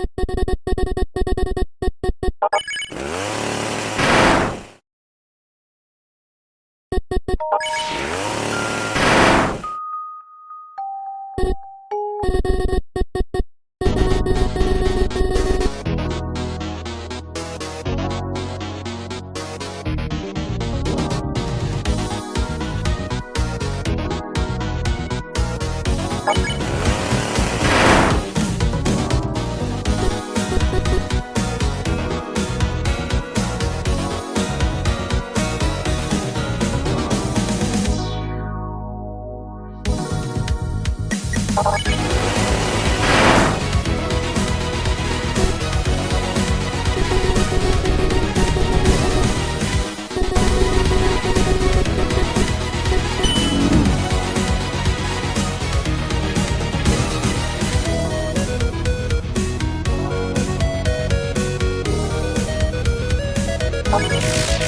you. Thank okay. you.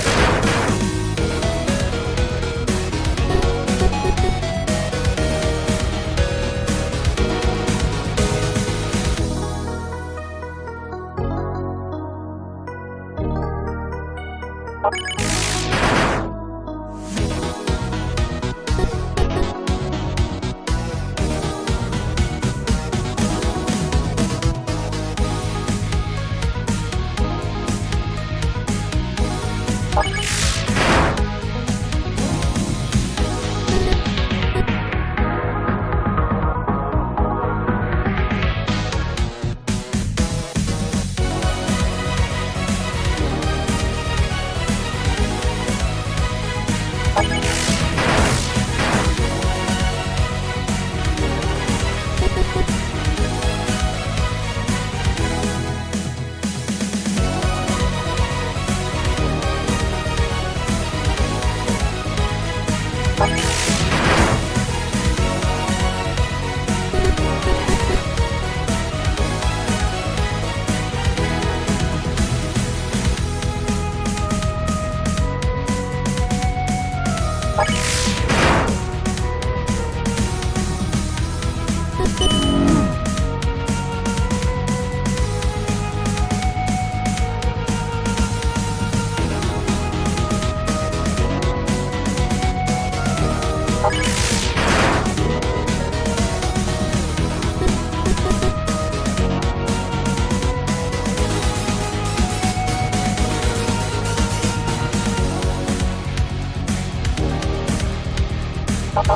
Thank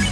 you.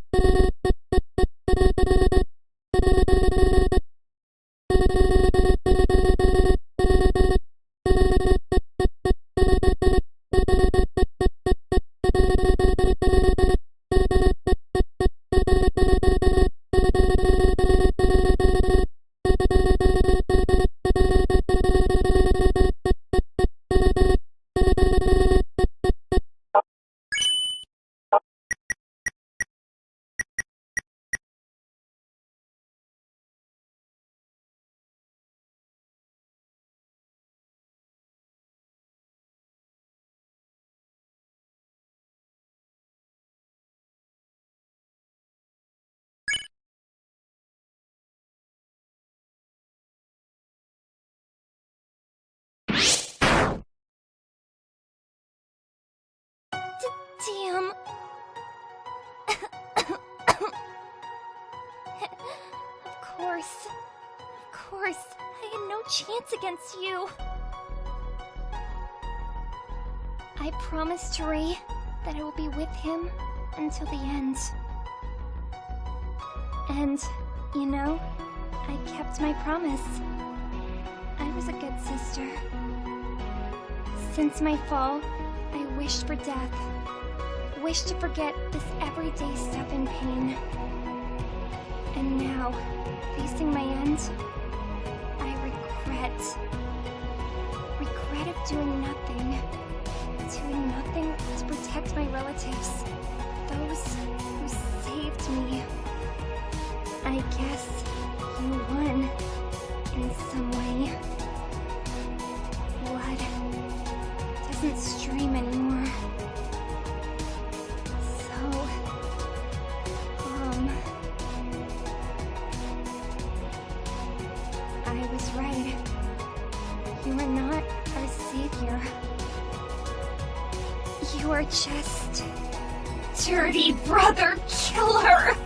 Damn. of course. Of course. I had no chance against you. I promised Ray that I will be with him until the end. And, you know, I kept my promise. I was a good sister. Since my fall, I wished for death. Wished to forget this everyday stuff in pain. And now, facing my end, I regret. Regret of doing nothing. Doing nothing to protect my relatives. Those who saved me. I guess you won in some way. Blood doesn't stream anymore. I was right. You are not our savior. You are just dirty brother killer.